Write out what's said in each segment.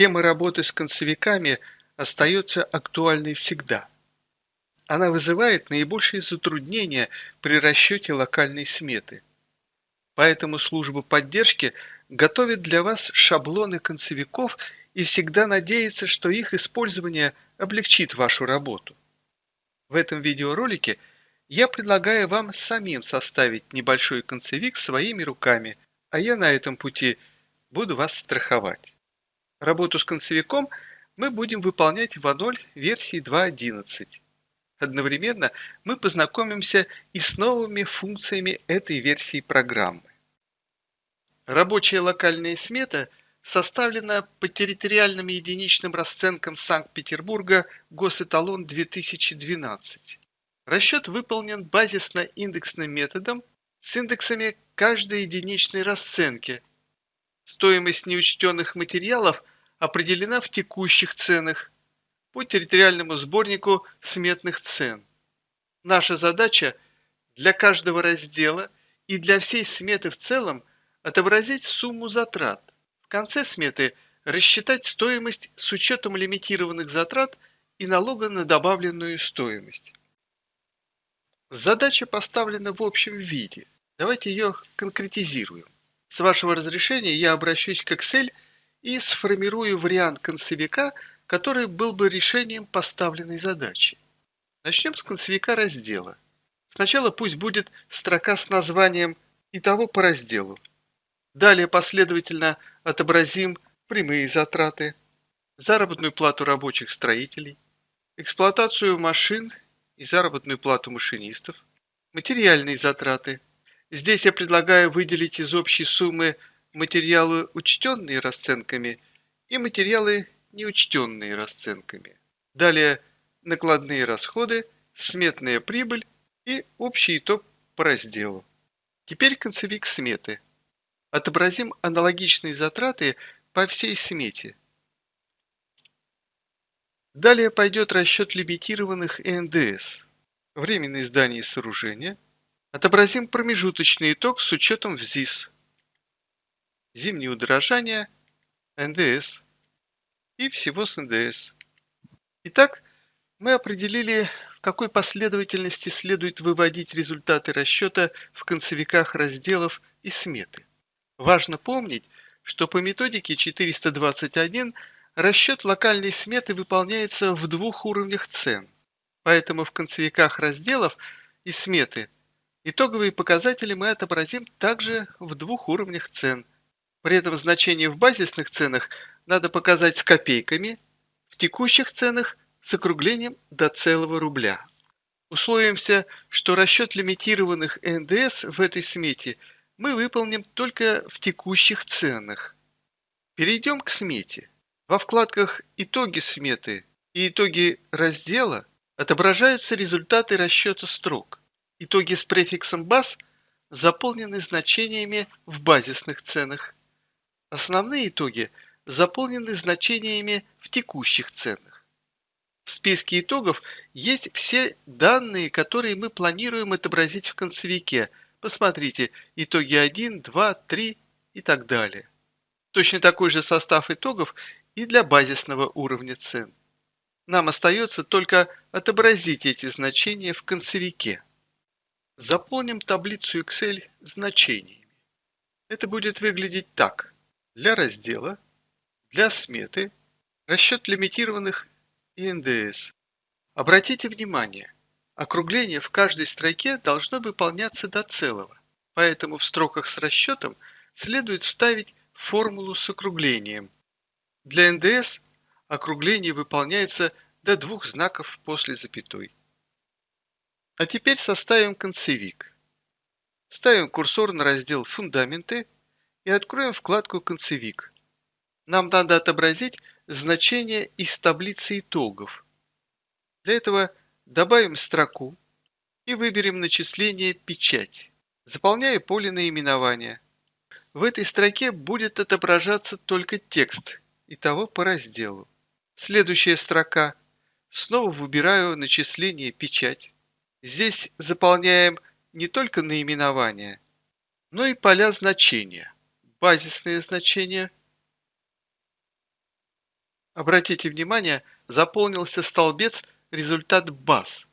Тема работы с концевиками остается актуальной всегда. Она вызывает наибольшие затруднения при расчете локальной сметы. Поэтому служба поддержки готовит для вас шаблоны концевиков и всегда надеется, что их использование облегчит вашу работу. В этом видеоролике я предлагаю вам самим составить небольшой концевик своими руками, а я на этом пути буду вас страховать. Работу с концевиком мы будем выполнять в А0 версии 2.11. Одновременно мы познакомимся и с новыми функциями этой версии программы. Рабочая локальная смета составлена по территориальным единичным расценкам Санкт-Петербурга Госэталон 2012. Расчет выполнен базисно-индексным методом с индексами каждой единичной расценки. Стоимость неучтенных материалов определена в текущих ценах по территориальному сборнику сметных цен. Наша задача для каждого раздела и для всей сметы в целом отобразить сумму затрат. В конце сметы рассчитать стоимость с учетом лимитированных затрат и налога на добавленную стоимость. Задача поставлена в общем виде. Давайте ее конкретизируем. С вашего разрешения я обращусь к Excel и сформирую вариант концевика, который был бы решением поставленной задачи. Начнем с концевика раздела. Сначала пусть будет строка с названием «Итого по разделу». Далее последовательно отобразим прямые затраты, заработную плату рабочих строителей, эксплуатацию машин и заработную плату машинистов, материальные затраты. Здесь я предлагаю выделить из общей суммы материалы, учтенные расценками, и материалы, неучтенные расценками. Далее накладные расходы, сметная прибыль и общий итог по разделу. Теперь концевик сметы. Отобразим аналогичные затраты по всей смете. Далее пойдет расчет лимитированных НДС. Временное здание и сооружения. Отобразим промежуточный итог с учетом ВЗИС. Зимние удорожания, НДС и всего с НДС. Итак, мы определили, в какой последовательности следует выводить результаты расчета в концевиках разделов и сметы. Важно помнить, что по методике 421 расчет локальной сметы выполняется в двух уровнях цен, поэтому в концевиках разделов и сметы итоговые показатели мы отобразим также в двух уровнях цен. При этом значение в базисных ценах надо показать с копейками, в текущих ценах с округлением до целого рубля. Условимся, что расчет лимитированных НДС в этой смете – мы выполним только в текущих ценах. Перейдем к смете. Во вкладках «Итоги сметы» и «Итоги раздела» отображаются результаты расчета строк. Итоги с префиксом «баз» заполнены значениями в базисных ценах. Основные итоги заполнены значениями в текущих ценах. В списке итогов есть все данные, которые мы планируем отобразить в концевике – Посмотрите итоги 1, 2, 3 и так далее. Точно такой же состав итогов и для базисного уровня цен. Нам остается только отобразить эти значения в концевике. Заполним таблицу Excel значениями. Это будет выглядеть так. Для раздела, для сметы, расчет лимитированных и НДС. Обратите внимание – Округление в каждой строке должно выполняться до целого, поэтому в строках с расчетом следует вставить формулу с округлением. Для НДС округление выполняется до двух знаков после запятой. А теперь составим концевик. Ставим курсор на раздел «Фундаменты» и откроем вкладку «Концевик». Нам надо отобразить значение из таблицы итогов. Для этого Добавим строку и выберем начисление «Печать». Заполняю поле наименования. В этой строке будет отображаться только текст, и того по разделу. Следующая строка. Снова выбираю начисление «Печать». Здесь заполняем не только наименование, но и поля значения. Базисные значения, Обратите внимание, заполнился столбец результат баз.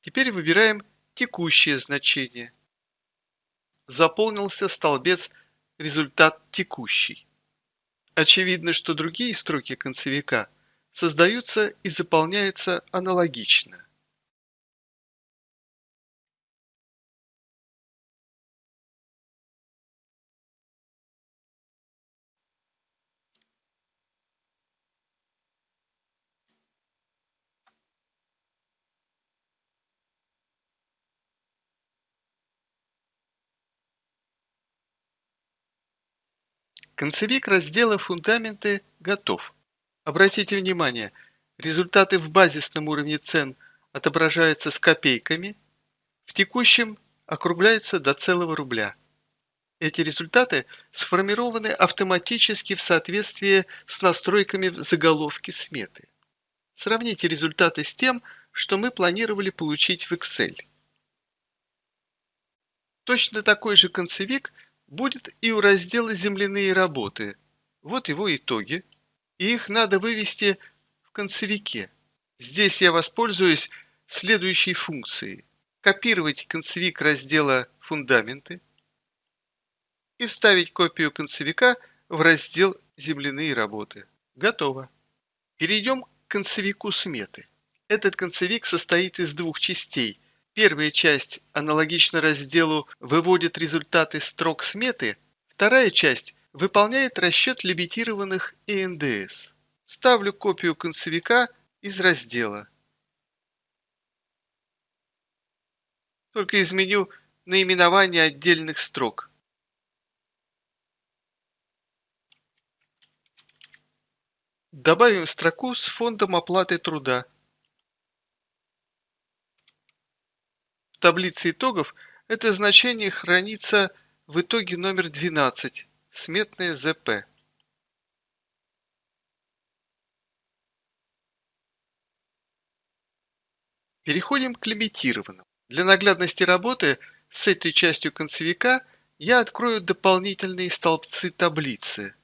Теперь выбираем текущее значение. Заполнился столбец результат текущий. Очевидно, что другие строки концевика создаются и заполняются аналогично. Концевик раздела «Фундаменты» готов. Обратите внимание, результаты в базисном уровне цен отображаются с копейками, в текущем округляются до целого рубля. Эти результаты сформированы автоматически в соответствии с настройками в заголовке сметы. Сравните результаты с тем, что мы планировали получить в Excel. Точно такой же концевик будет и у раздела «Земляные работы». Вот его итоги. И их надо вывести в концевике. Здесь я воспользуюсь следующей функцией. Копировать концевик раздела «Фундаменты» и вставить копию концевика в раздел «Земляные работы». Готово. Перейдем к концевику сметы. Этот концевик состоит из двух частей – Первая часть аналогично разделу выводит результаты строк сметы, вторая часть выполняет расчет лимитированных ИНДС. Ставлю копию концевика из раздела. Только изменю наименование отдельных строк. Добавим строку с фондом оплаты труда. Таблице итогов это значение хранится в итоге номер 12, сметное ЗП. Переходим к лимитированным. Для наглядности работы с этой частью концевика я открою дополнительные столбцы таблицы.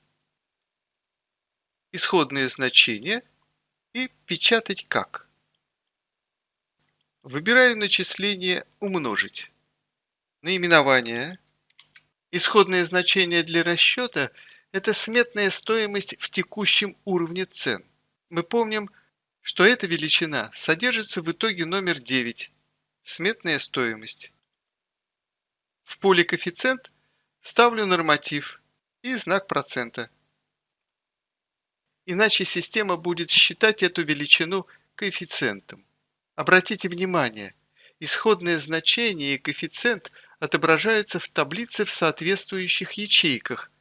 Исходные значения и печатать как. Выбираю начисление «Умножить». Наименование. Исходное значение для расчета – это сметная стоимость в текущем уровне цен. Мы помним, что эта величина содержится в итоге номер 9 – сметная стоимость. В поле «Коэффициент» ставлю норматив и знак процента. Иначе система будет считать эту величину коэффициентом. Обратите внимание, исходное значение и коэффициент отображаются в таблице в соответствующих ячейках.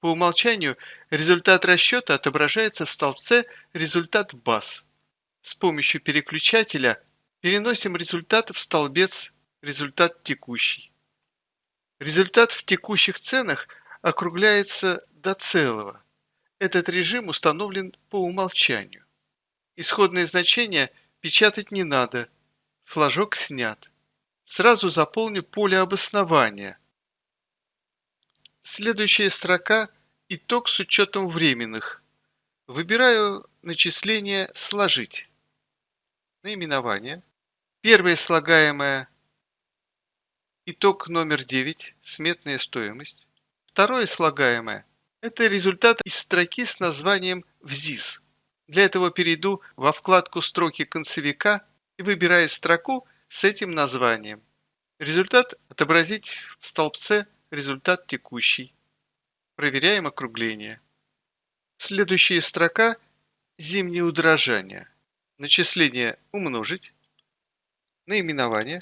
По умолчанию результат расчета отображается в столбце «Результат баз». С помощью переключателя переносим результат в столбец «Результат текущий». Результат в текущих ценах округляется до целого. Этот режим установлен по умолчанию. Исходное значение – Печатать не надо. Флажок снят. Сразу заполню поле обоснования. Следующая строка – итог с учетом временных. Выбираю начисление «Сложить». Наименование. Первое слагаемое – итог номер 9, сметная стоимость. Второе слагаемое – это результат из строки с названием «ВЗИС». Для этого перейду во вкладку «Строки концевика» и выбираю строку с этим названием. Результат отобразить в столбце «Результат текущий». Проверяем округление. Следующая строка «Зимнее удорожание». Начисление «Умножить». Наименование.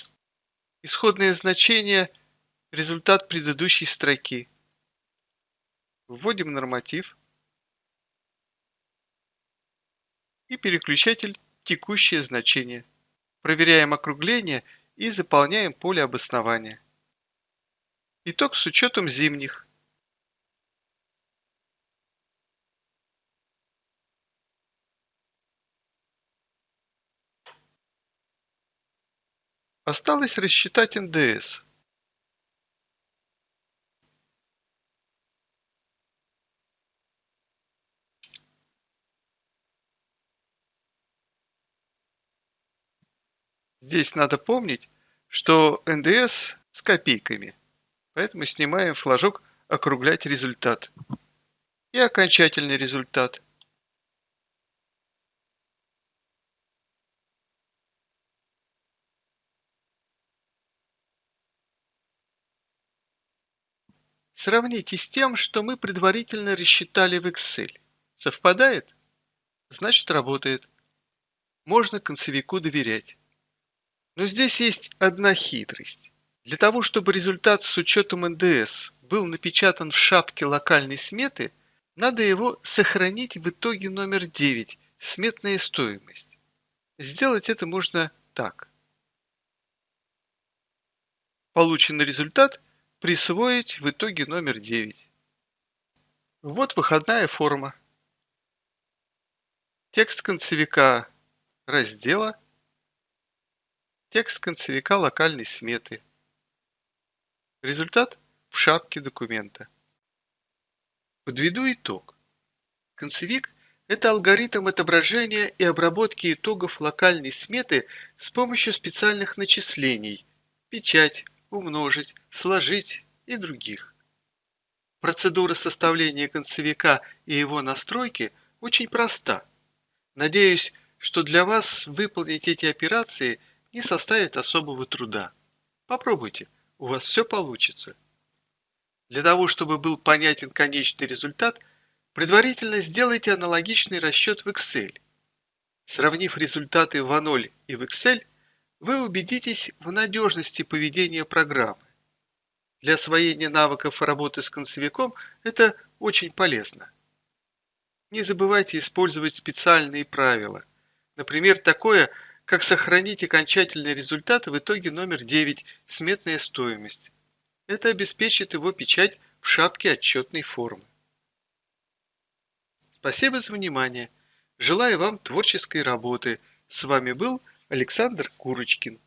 Исходное значение «Результат предыдущей строки». Вводим норматив. И переключатель «Текущее значение». Проверяем округление и заполняем поле обоснования. Итог с учетом зимних. Осталось рассчитать НДС. Здесь надо помнить, что НДС с копейками, поэтому снимаем флажок «Округлять результат» и окончательный результат. Сравните с тем, что мы предварительно рассчитали в Excel. Совпадает? Значит работает. Можно концевику доверять. Но здесь есть одна хитрость. Для того, чтобы результат с учетом НДС был напечатан в шапке локальной сметы, надо его сохранить в итоге номер 9 – сметная стоимость. Сделать это можно так. Полученный результат присвоить в итоге номер 9. Вот выходная форма. Текст концевика раздела, текст концевика локальной сметы. Результат в шапке документа. Подведу итог. Концевик – это алгоритм отображения и обработки итогов локальной сметы с помощью специальных начислений – печать, умножить, сложить и других. Процедура составления концевика и его настройки очень проста. Надеюсь, что для вас выполнить эти операции не составит особого труда. Попробуйте, у вас все получится. Для того, чтобы был понятен конечный результат, предварительно сделайте аналогичный расчет в Excel. Сравнив результаты в А0 и в Excel, вы убедитесь в надежности поведения программы. Для освоения навыков работы с концевиком это очень полезно. Не забывайте использовать специальные правила. Например, такое, как сохранить окончательный результат в итоге номер 9 – сметная стоимость. Это обеспечит его печать в шапке отчетной формы. Спасибо за внимание. Желаю вам творческой работы. С вами был Александр Курочкин.